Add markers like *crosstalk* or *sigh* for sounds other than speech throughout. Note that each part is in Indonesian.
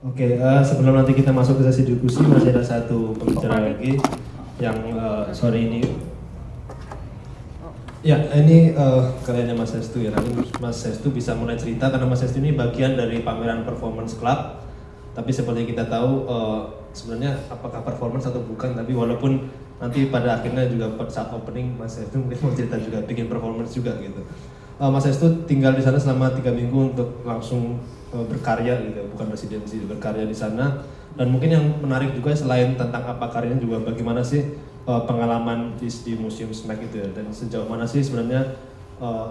Oke, uh, sebelum nanti kita masuk ke sesi diskusi masih ada satu pembicara lagi yang uh, sore ini. Ya, ini uh, karyanya Mas Sestu ya. Nanti Mas Sestu bisa mulai cerita karena Mas Sestu ini bagian dari pameran Performance Club. Tapi seperti kita tahu uh, sebenarnya apakah performance atau bukan, tapi walaupun nanti pada akhirnya juga saat opening Mas Sestu mungkin mau cerita juga bikin performance juga gitu. Uh, Mas Sestu tinggal di sana selama tiga minggu untuk langsung uh, berkarya gitu, bukan residensi berkarya di sana. Dan mungkin yang menarik juga selain tentang apa karyanya juga bagaimana sih uh, pengalaman di, di museum SMAC itu ya dan sejauh mana sih sebenarnya uh,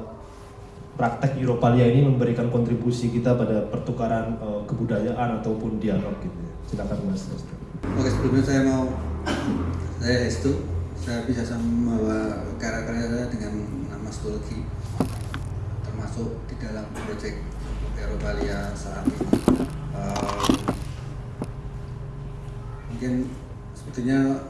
praktek Europalia ini memberikan kontribusi kita pada pertukaran uh, kebudayaan ataupun dialog gitu ya. Silakan Mas Hestu. Oke sebelumnya saya mau saya Hestu saya bisa membawa karya-karya saya dengan nama Stulki termasuk di dalam proyek Europalia saat ini. Um, mungkin sebetulnya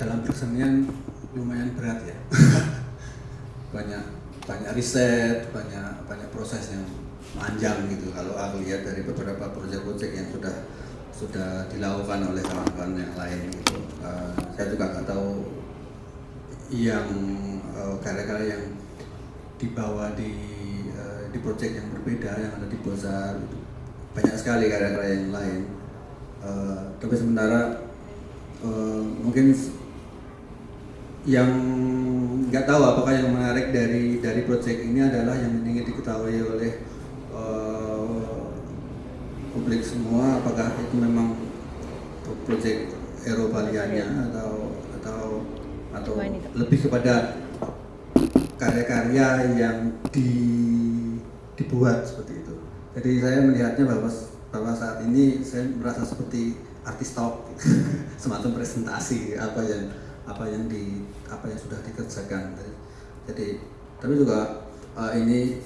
dalam kesenian lumayan berat ya. *laughs* Banyak banyak riset banyak banyak proses yang panjang gitu. Kalau aku lihat dari beberapa proyek-proyek yang sudah sudah dilakukan oleh kawan-kawan yang lain gitu. Uh, saya juga nggak tahu yang uh, karya-karya yang dibawa di uh, di proyek yang berbeda yang ada di Bozar itu banyak sekali karya-karya yang lain. Uh, tapi sementara uh, mungkin yang nggak tahu apakah yang menarik dari dari proyek ini adalah yang ingin diketahui oleh uh, publik semua apakah itu memang proyek Eropalianya atau atau atau lebih kepada karya-karya yang di, dibuat seperti itu. Jadi saya melihatnya bahwa bahwa saat ini saya merasa seperti artis talk *laughs* semacam presentasi apa yang apa yang di apa yang sudah dikerjakan jadi tapi juga uh, ini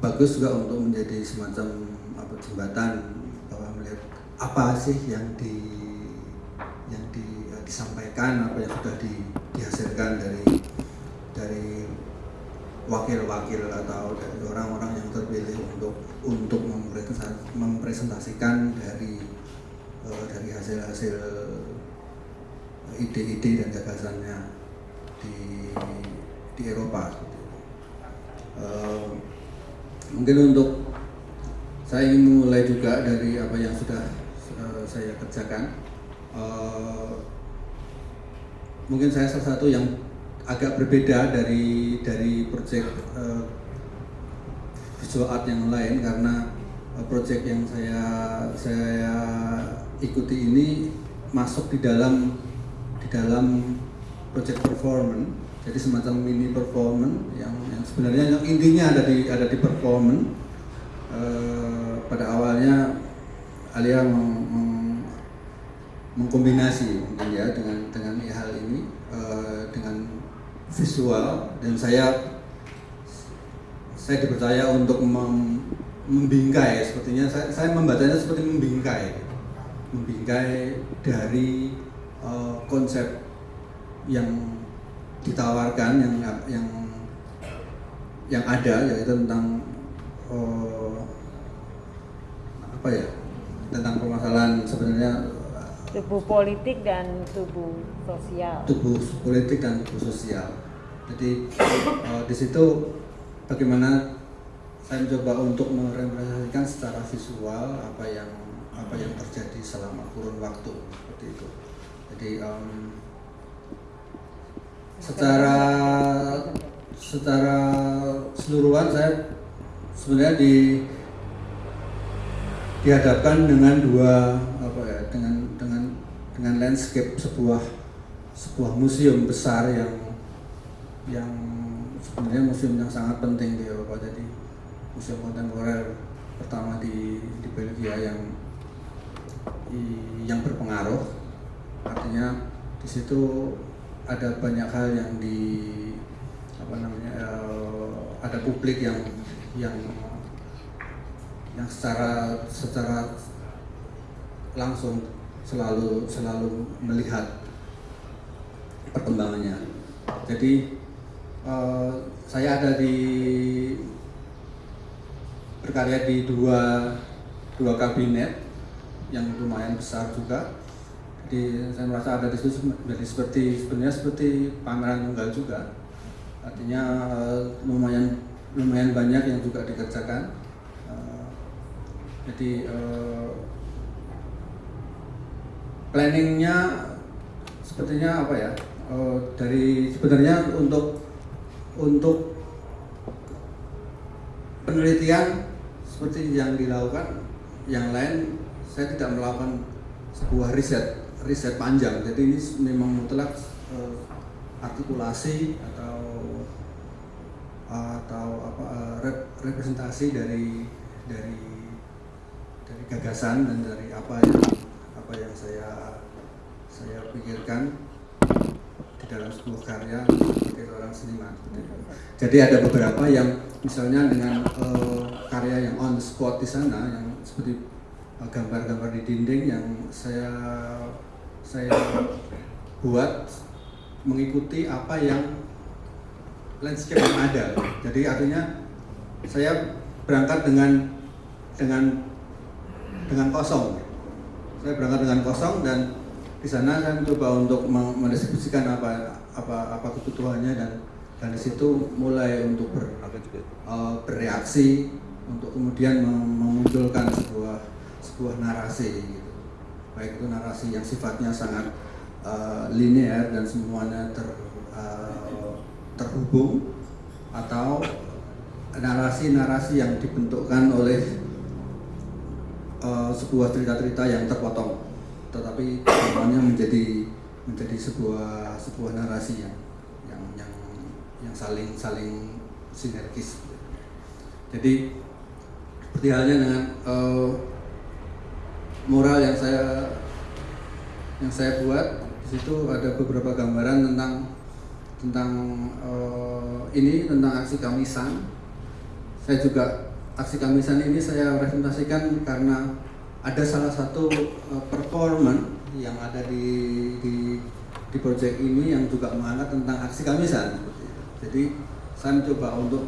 bagus juga untuk menjadi semacam apa jembatan bahwa melihat apa sih yang di yang di, uh, disampaikan apa yang sudah di, dihasilkan dari dari wakil-wakil atau dari orang-orang yang terpilih untuk untuk mempresentasikan dari uh, dari hasil-hasil ide-ide dan gagasannya di di Eropa. Uh, mungkin untuk saya ingin mulai juga dari apa yang sudah saya kerjakan. Mungkin saya salah satu yang agak berbeda dari dari proyek uh, visual art yang lain karena uh, proyek yang saya saya ikuti ini masuk di dalam di dalam project performance. Jadi semacam mini performance yang, yang sebenarnya yang intinya ada di ada di performance. E, pada awalnya Alia meng, meng, mengkombinasi mungkin ya dengan dengan hal ini e, dengan visual dan saya saya dipercaya untuk mem, membingkai sepertinya saya, saya membacanya seperti membingkai. Membingkai dari uh, konsep yang ditawarkan yang yang yang ada yaitu tentang uh, apa ya tentang permasalahan sebenarnya tubuh politik dan tubuh sosial. Tubuh politik dan tubuh sosial. Jadi uh, di situ bagaimana saya mencoba untuk merepresentasikan secara visual apa yang apa yang terjadi selama kurun waktu seperti itu. Jadi um, secara secara seluruhan saya sebenarnya di dihadapkan dengan dua apa ya dengan dengan dengan landscape sebuah sebuah museum besar yang yang sebenarnya museum yang sangat penting di Eropa jadi museum kontemporer pertama di di Belgia yang yang berpengaruh. Artinya di situ ada banyak hal yang di apa namanya uh, ada publik yang yang yang secara secara langsung selalu selalu melihat perkembangannya. Jadi uh, saya ada di berkarya di dua dua kabinet yang lumayan besar juga. Jadi saya merasa ada di situ jadi seperti sebenarnya seperti pameran tunggal juga. Artinya eh, lumayan lumayan banyak yang juga dikerjakan. Eh, jadi eh, planningnya sepertinya apa ya? Eh, dari sebenarnya untuk untuk penelitian seperti yang dilakukan yang lain saya tidak melakukan sebuah riset riset panjang. Jadi ini memang mutlak eh, artikulasi atau atau apa eh, rep- representasi dari dari dari gagasan dan dari apa yang apa yang saya saya pikirkan di dalam sebuah karya sebagai seorang seniman. Jadi ada beberapa yang misalnya dengan eh, karya yang on the spot di sana yang seperti eh, gambar-gambar di dinding yang saya saya buat mengikuti apa yang landscape yang ada. Jadi artinya saya berangkat dengan dengan dengan kosong. Saya berangkat dengan kosong dan di sana saya mencoba untuk mendistribusikan apa apa apa kebutuhannya dan dan di situ mulai untuk ber, eh, bereaksi untuk kemudian mem- memunculkan sebuah sebuah narasi gitu. baik itu narasi yang sifatnya sangat eh, linear dan semuanya ter eh, terhubung atau narasi-narasi yang dibentukkan oleh eh, sebuah cerita-cerita yang terpotong tetapi semuanya menjadi menjadi sebuah sebuah narasi yang yang yang yang saling saling sinergis. Jadi seperti halnya dengan eh, mural yang saya yang saya buat di situ ada beberapa gambaran tentang tentang eh, ini tentang aksi kamisan. Saya juga aksi kamisan ini saya presentasikan karena ada salah satu eh, performan yang ada di di di proyek ini yang juga mengangkat tentang aksi kamisan. Jadi saya mencoba untuk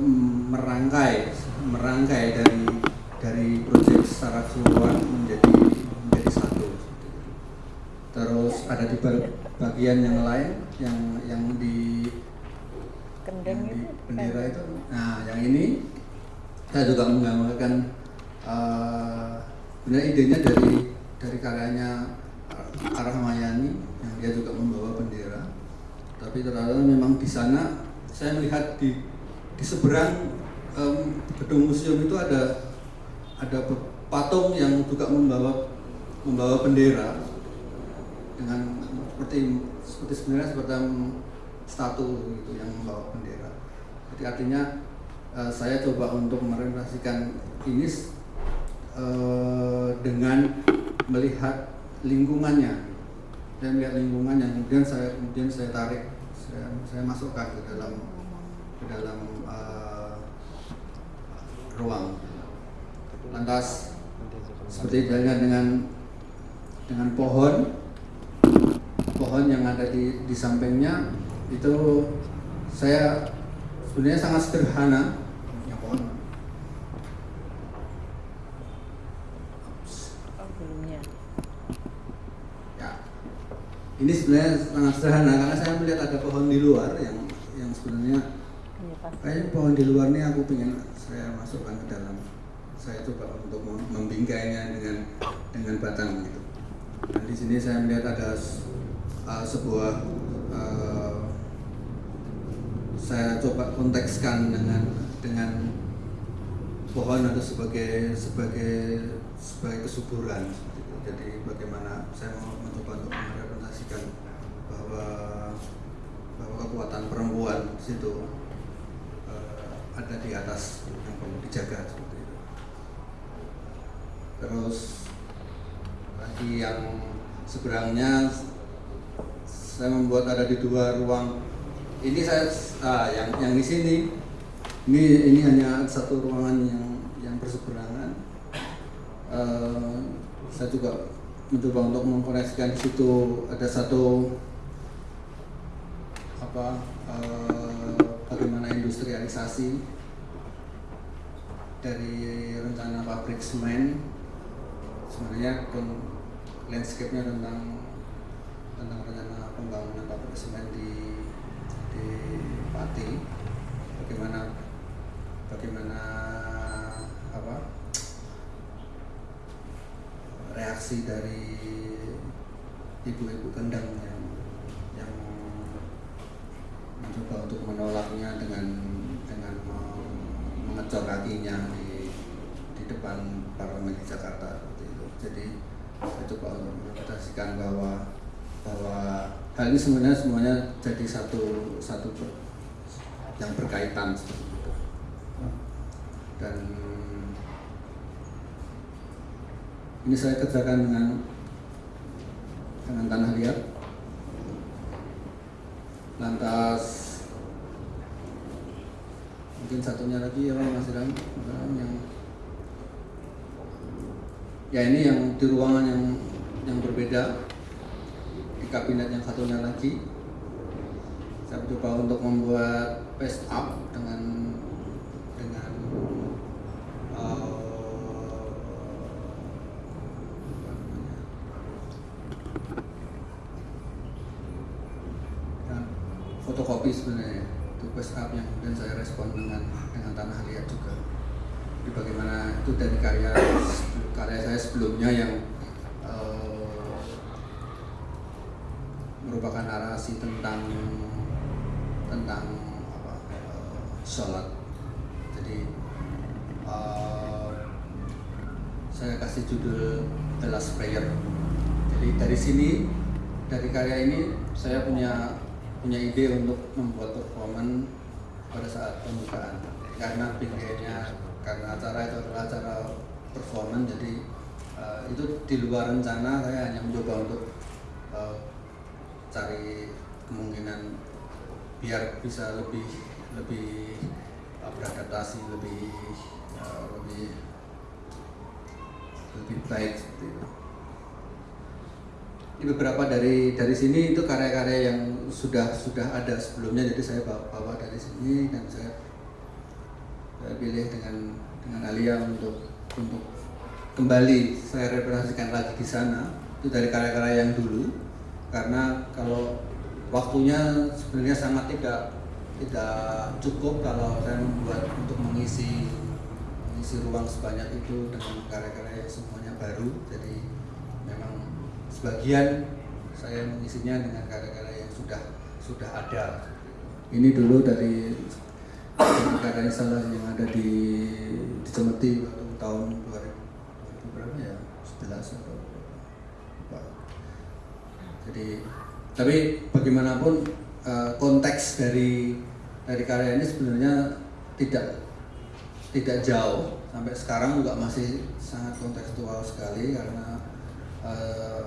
merangkai merangkai dari dari proyek secara keseluruhan menjadi menjadi satu. Terus ada di ba- bagian yang lain yang yang di yang di bendera itu. Nah yang ini saya juga menggambarkan eh sebenarnya idenya dari dari karyanya eh, Arah Mayani yang dia juga membawa bendera tapi ternyata memang di sana saya melihat di di seberang em, gedung museum itu ada ada patung yang juga membawa membawa bendera dengan seperti seperti sebenarnya seperti statu gitu yang membawa bendera. Jadi artinya eh, saya coba untuk merepresentasikan ini eh, dengan melihat lingkungannya. Saya melihat lingkungan yang kemudian saya kemudian saya tarik, saya, saya masukkan ke dalam ke dalam eh, ruang. Lantas seperti halnya dengan dengan pohon pohon yang ada di di sampingnya itu saya sebenarnya sangat sederhana ya pohon oh belumnya ya ini sebenarnya sangat sederhana karena saya melihat ada pohon di luar yang yang sebenarnya Iya, kayaknya pohon di luar ini aku pengen saya masukkan ke dalam. Saya coba untuk mem- membingkainya dengan dengan batang gitu. Dan di sini saya melihat ada uh, sebuah uh, saya coba kontekskan dengan dengan pohon itu sebagai sebagai sebagai kesuburan. Jadi bagaimana saya mau mencoba untuk merepresentasikan bahwa bahwa kekuatan perempuan di situ eh, ada di atas yang perlu dijaga seperti itu. Terus lagi yang seberangnya saya membuat ada di dua ruang. Ini saya ah, yang yang di sini ini ini hanya satu ruangan yang yang berseberangan. Eh, saya juga mencoba untuk mengkoneksikan di situ ada satu apa eh, bagaimana industrialisasi dari rencana pabrik semen. Sebenarnya landscape-nya tentang tentang rencana pembangunan pabrik semen di di Pati. Bagaimana bagaimana apa reaksi dari ibu-ibu kendang yang yang mencoba untuk menolaknya dengan dengan me- mengecor kakinya di di depan parlemen di Jakarta seperti itu. Jadi saya coba untuk menginterpretasikan bahwa bahwa hal ini sebenarnya semuanya jadi satu satu yang berkaitan seperti itu. Dan ini saya kerjakan dengan dengan tanah liat. Lantas mungkin satunya lagi ya Mas Ram, yang ya ini yang di ruangan yang yang berbeda. Di kabinet yang satunya lagi. Saya coba untuk membuat paste up dengan eh, apa namanya, dan sebenarnya. Itu paste up yang kemudian saya respon dengan dengan tanah liat juga. Jadi bagaimana itu dari karya karya saya sebelumnya yang eh, merupakan narasi tentang tentang apa eh, sholat. Jadi eh, saya kasih judul The Last Prayer. Jadi dari sini dari karya ini saya punya punya ide untuk membuat performan pada saat pembukaan karena pinggirnya karena acara itu adalah acara performan jadi eh, itu di luar rencana saya hanya mencoba untuk eh, cari kemungkinan biar bisa lebih lebih eh, beradaptasi lebih eh, lebih lebih baik seperti itu. Ini beberapa dari dari sini itu karya-karya yang sudah sudah ada sebelumnya. Jadi saya bawa, bawa dari sini dan saya saya pilih dengan dengan Alia untuk untuk kembali saya representasikan lagi di sana. Itu dari karya-karya yang dulu. Karena kalau waktunya sebenarnya sangat tidak tidak cukup kalau saya membuat untuk mengisi mengisi ruang sebanyak itu dengan karya-karya yang semuanya baru. Jadi sebagian saya mengisinya dengan karya-karya yang sudah sudah ada. Ini dulu dari karya salah yang ada di di Cemeti waktu tahun 2000 berapa ya? 11 atau lupa. jadi tapi bagaimanapun eh, konteks dari dari karya ini sebenarnya tidak tidak jauh. Sampai sekarang juga masih sangat kontekstual sekali karena eh,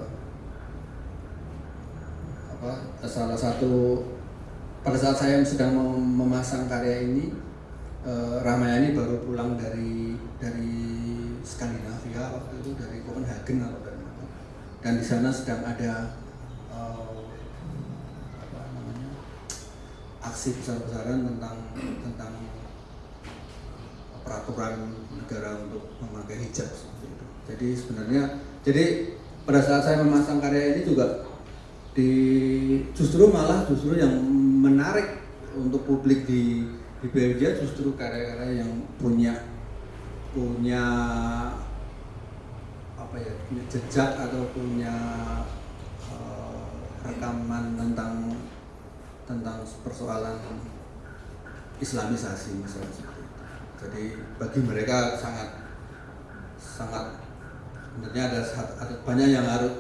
apa salah satu pada saat saya sedang mem- memasang karya ini eh, Ramayani baru pulang dari dari Skandinavia waktu itu dari Copenhagen atau dan di sana sedang ada eh, aksi besar-besaran tentang tentang peraturan negara untuk memakai hijab. Jadi sebenarnya jadi pada saat saya memasang karya ini juga di justru malah justru yang menarik untuk publik di di Belgia justru karya-karya yang punya punya apa ya punya jejak atau punya eh, rekaman tentang tentang persoalan Islamisasi misalnya. Jadi bagi mereka sangat sangat sebenarnya ada, ada banyak yang harus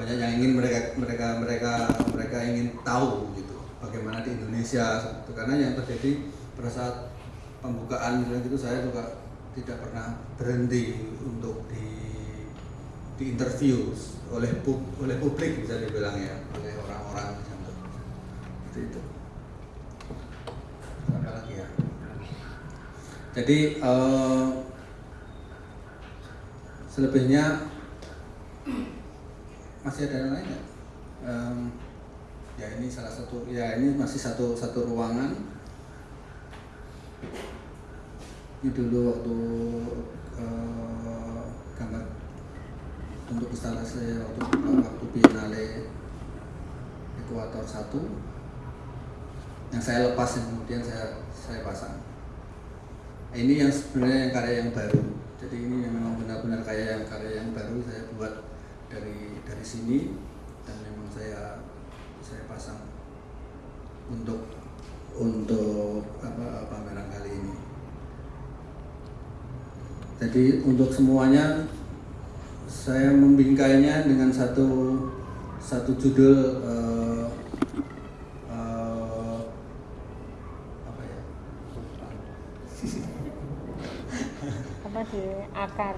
banyak yang ingin mereka mereka mereka mereka ingin tahu gitu bagaimana di Indonesia itu karena yang terjadi pada saat pembukaan misalnya gitu saya juga tidak pernah berhenti untuk di di interview oleh pub, oleh publik bisa dibilang ya oleh orang-orang seperti itu. Apa lagi ya? Jadi eh, selebihnya masih ada yang lain nggak? Em, ya ini salah satu ya ini masih satu satu ruangan ini dulu waktu eh, gambar untuk instalasi waktu waktu Biennale Ekuator 1 yang saya lepas kemudian saya saya pasang. Ini yang sebenarnya yang karya yang baru. Jadi ini memang benar-benar karya yang karya yang baru saya buat dari dari sini dan memang saya saya pasang untuk untuk apa pameran kali ini. Jadi untuk semuanya saya membingkainya dengan satu satu judul eh, eh, apa ya? Apa di akar?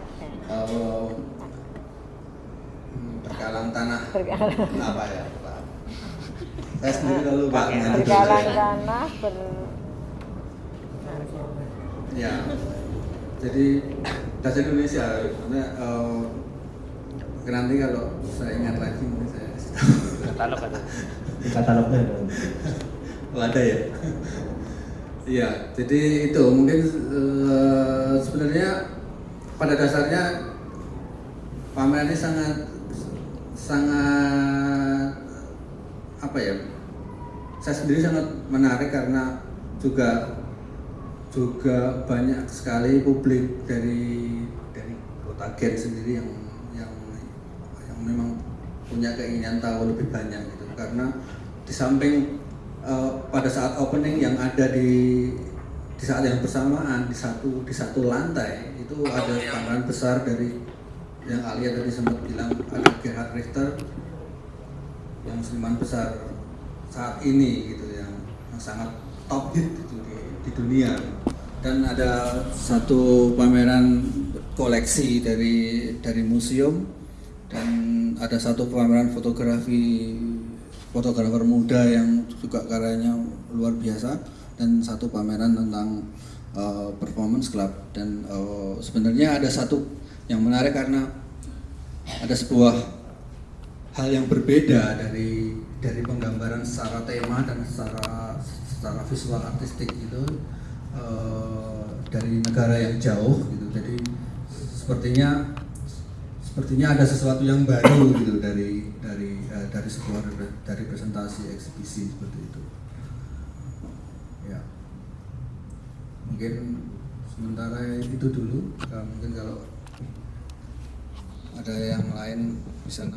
Hmm, berkalang tanah Berkalang. apa ya? Pak? Saya sendiri lalu Pak. Berkalang tanah ber Ya. Jadi bahasa Indonesia, maksudnya eh, nanti kalau saya ingat lagi mungkin saya katalog ada katalognya ada. Oh, ada ya? Iya, jadi itu mungkin eh, sebenarnya pada dasarnya pameran ini sangat sangat apa ya? Saya sendiri sangat menarik karena juga juga banyak sekali publik dari dari kota Gen sendiri yang yang yang memang punya keinginan tahu lebih banyak gitu karena di samping eh, pada saat opening yang ada di di saat yang bersamaan di satu di satu lantai itu ada pameran besar dari yang Alia tadi sempat bilang ada Gerhard Richter yang seniman besar saat ini gitu yang, yang sangat top hit gitu di, di dunia. Dan ada satu pameran koleksi dari dari museum dan ada satu pameran fotografi fotografer muda yang juga karyanya luar biasa dan satu pameran tentang uh, performance club. Dan uh, sebenarnya ada satu yang menarik karena ada sebuah hal yang berbeda dari dari penggambaran secara tema dan secara secara visual artistik itu eh, dari negara yang jauh gitu. Jadi sepertinya sepertinya ada sesuatu yang baru gitu dari dari eh, dari sebuah dari presentasi eksibisi seperti itu. Ya. Mungkin sementara itu dulu. Mungkin kalau ada yang lain bisa